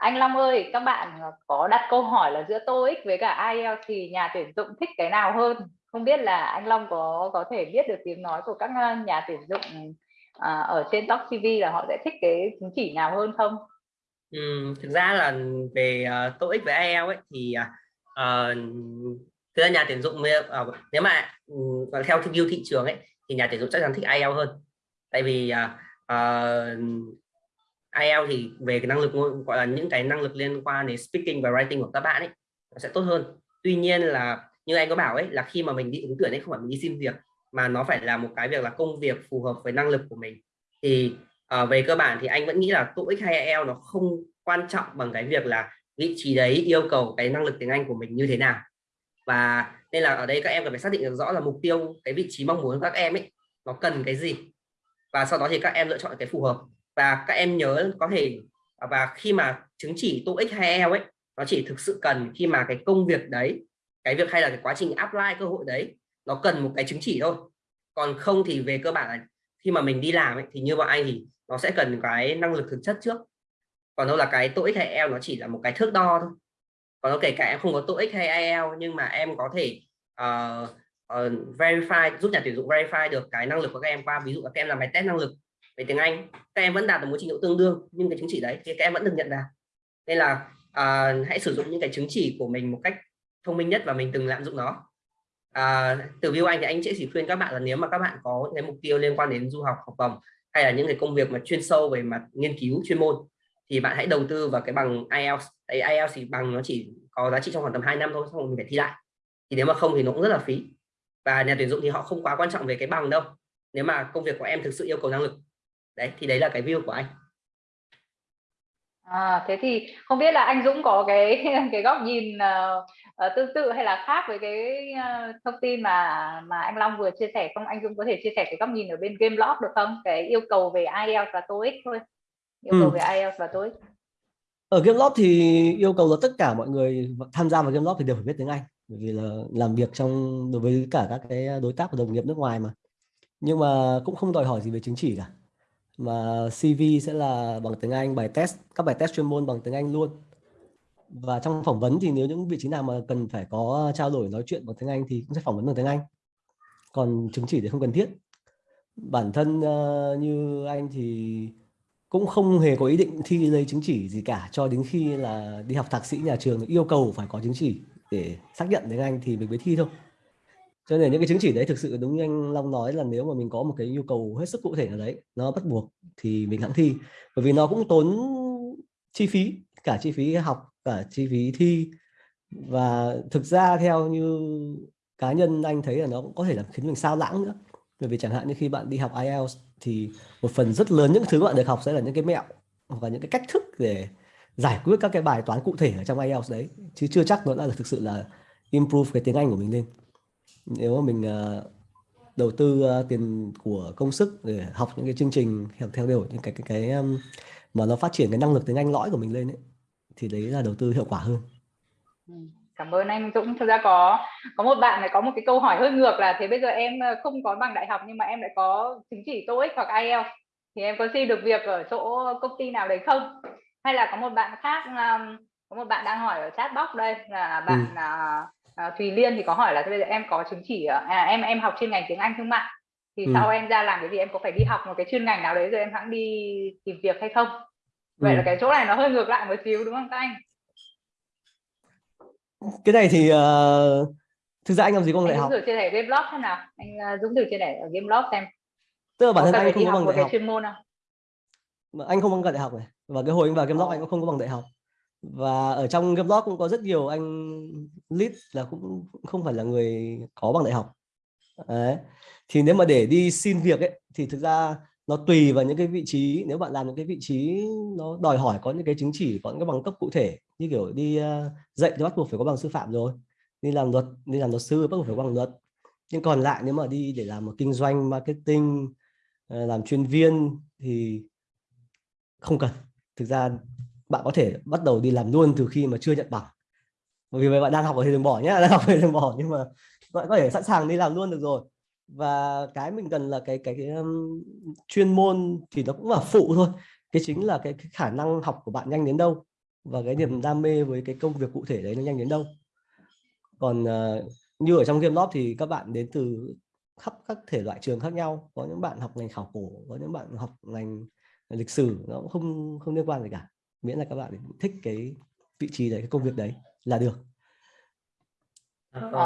Anh Long ơi, các bạn à, có đặt câu hỏi là giữa TOEIC với cả IELTS à, thì nhà tuyển dụng thích cái nào hơn? Không biết là anh Long có có thể biết được tiếng nói của các à, nhà tuyển dụng à, ở trên Top CV là họ sẽ thích cái chứng chỉ nào hơn không? Ừ, thực ra là về uh, TOEIC với IELTS ấy, thì uh, thực ra nhà tuyển dụng uh, nếu mà uh, theo view thị trường ấy thì nhà tuyển dụng chắc chắn thích IELTS hơn tại vì uh, uh, IELTS thì về cái năng lực gọi là những cái năng lực liên quan đến speaking và writing của các bạn ấy nó sẽ tốt hơn. Tuy nhiên là như anh có bảo ấy là khi mà mình đi ứng tuyển ấy không phải mình đi xin việc mà nó phải là một cái việc là công việc phù hợp với năng lực của mình. Thì uh, về cơ bản thì anh vẫn nghĩ là TOEIC hay IELTS nó không quan trọng bằng cái việc là vị trí đấy yêu cầu cái năng lực tiếng Anh của mình như thế nào. Và nên là ở đây các em cần phải xác định được rõ là mục tiêu cái vị trí mong muốn của các em ấy nó cần cái gì. Và sau đó thì các em lựa chọn cái phù hợp và các em nhớ có thể và khi mà chứng chỉ TOEIC hay IELTS ấy nó chỉ thực sự cần khi mà cái công việc đấy cái việc hay là cái quá trình apply cơ hội đấy nó cần một cái chứng chỉ thôi. Còn không thì về cơ bản là khi mà mình đi làm ấy, thì như bọn anh thì nó sẽ cần cái năng lực thực chất trước. Còn đâu là cái TOEIC hay IELTS nó chỉ là một cái thước đo thôi. Còn nó kể cả em không có TOEIC hay IELTS nhưng mà em có thể uh, uh, verify giúp nhà tuyển dụng verify được cái năng lực của các em qua ví dụ là các em làm bài test năng lực về tiếng Anh. Các em vẫn đạt được một trình độ tương đương nhưng cái chứng chỉ đấy thì các em vẫn được nhận vào. Nên là à, hãy sử dụng những cái chứng chỉ của mình một cách thông minh nhất và mình từng lạm dụng nó. À, từ view anh thì anh sẽ chỉ khuyên các bạn là nếu mà các bạn có những cái mục tiêu liên quan đến du học học bổng hay là những cái công việc mà chuyên sâu về mặt nghiên cứu chuyên môn thì bạn hãy đầu tư vào cái bằng IELTS. Đấy, IELTS thì bằng nó chỉ có giá trị trong khoảng tầm 2 năm thôi xong rồi mình phải thi lại. Thì nếu mà không thì nó cũng rất là phí. Và nhà tuyển dụng thì họ không quá quan trọng về cái bằng đâu. Nếu mà công việc của em thực sự yêu cầu năng lực đấy thì đấy là cái view của anh À, thế thì không biết là anh Dũng có cái cái góc nhìn uh, tương tự hay là khác với cái uh, thông tin mà mà anh Long vừa chia sẻ không? Anh Dũng có thể chia sẻ cái góc nhìn ở bên Gameloft được không? Cái yêu cầu về IELTS và TOEIC thôi. Yêu cầu ừ. về IELTS và TOEIC. Ở Gameloft thì yêu cầu là tất cả mọi người tham gia vào Gameloft thì đều phải biết tiếng Anh bởi vì là làm việc trong đối với cả các cái đối tác và đồng nghiệp nước ngoài mà. Nhưng mà cũng không đòi hỏi gì về chứng chỉ cả mà CV sẽ là bằng tiếng Anh bài test các bài test chuyên môn bằng tiếng Anh luôn. Và trong phỏng vấn thì nếu những vị trí nào mà cần phải có trao đổi nói chuyện bằng tiếng Anh thì cũng sẽ phỏng vấn bằng tiếng Anh. Còn chứng chỉ thì không cần thiết. Bản thân uh, như anh thì cũng không hề có ý định thi lấy chứng chỉ gì cả cho đến khi là đi học thạc sĩ nhà trường yêu cầu phải có chứng chỉ để xác nhận tiếng Anh thì mình mới thi thôi cho nên những cái chứng chỉ đấy thực sự đúng như anh Long nói là nếu mà mình có một cái nhu cầu hết sức cụ thể ở đấy, nó bắt buộc thì mình hãng thi. Bởi vì nó cũng tốn chi phí, cả chi phí học, cả chi phí thi. Và thực ra theo như cá nhân anh thấy là nó cũng có thể là khiến mình sao lãng nữa. Bởi vì chẳng hạn như khi bạn đi học IELTS thì một phần rất lớn những thứ bạn được học sẽ là những cái mẹo hoặc là những cái cách thức để giải quyết các cái bài toán cụ thể ở trong IELTS đấy. Chứ chưa chắc nó đã thực sự là improve cái tiếng Anh của mình lên nếu mà mình uh, đầu tư uh, tiền của công sức để học những cái chương trình theo theo đều những cái cái cái um, mà nó phát triển cái năng lực tiếng Anh lõi của mình lên ấy thì đấy là đầu tư hiệu quả hơn. Ừ, cảm ơn anh Dũng. Thực ra có có một bạn này có một cái câu hỏi hơi ngược là thế bây giờ em không có bằng đại học nhưng mà em lại có chứng chỉ TOEIC hoặc IELTS thì em có xin được việc ở chỗ công ty nào đấy không? Hay là có một bạn khác um, có một bạn đang hỏi ở chat box đây là bạn ừ. À, Thùy Liên thì có hỏi là bây giờ em có chứng chỉ à, em em học chuyên ngành tiếng Anh thương mại. Thì ừ. sau em ra làm cái gì em có phải đi học một cái chuyên ngành nào đấy rồi em hãng đi tìm việc hay không? Vậy ừ. là cái chỗ này nó hơi ngược lại một xíu đúng không các anh? Cái này thì uh, thực ra anh làm gì không đại học. thử chia sẻ game blog xem nào. Anh uh, Dũng thử chia sẻ ở game blog xem. Tức là bản thân anh không có bằng đại học. chuyên môn không? Mà anh không bằng đại học này. Và cái hồi anh vào game blog anh cũng không có bằng đại học và ở trong game blog cũng có rất nhiều anh lead là cũng không phải là người có bằng đại học. Đấy. thì nếu mà để đi xin việc ấy thì thực ra nó tùy vào những cái vị trí. Nếu bạn làm những cái vị trí nó đòi hỏi có những cái chứng chỉ có những cái bằng cấp cụ thể như kiểu đi uh, dạy thì bắt buộc phải có bằng sư phạm rồi. Đi làm luật đi làm luật sư bắt buộc phải có bằng luật. Nhưng còn lại nếu mà đi để làm một kinh doanh marketing ờ, làm chuyên viên thì không cần. Thực ra bạn có thể bắt đầu đi làm luôn từ khi mà chưa nhận bằng. Bởi vì bạn đang học ở thì đừng bỏ nhé đang học thì đừng bỏ nhưng mà bạn có thể sẵn sàng đi làm luôn được rồi. Và cái mình cần là cái cái, cái um, chuyên môn thì nó cũng là phụ thôi. Cái chính là cái, cái khả năng học của bạn nhanh đến đâu và cái niềm đam mê với cái công việc cụ thể đấy nó nhanh đến đâu. Còn uh, như ở trong game lót thì các bạn đến từ khắp các thể loại trường khác nhau. Có những bạn học ngành khảo cổ có những bạn học ngành lịch sử nó cũng không không liên quan gì cả miễn là các bạn thích cái vị trí đấy, cái công việc đấy là được. Ờ.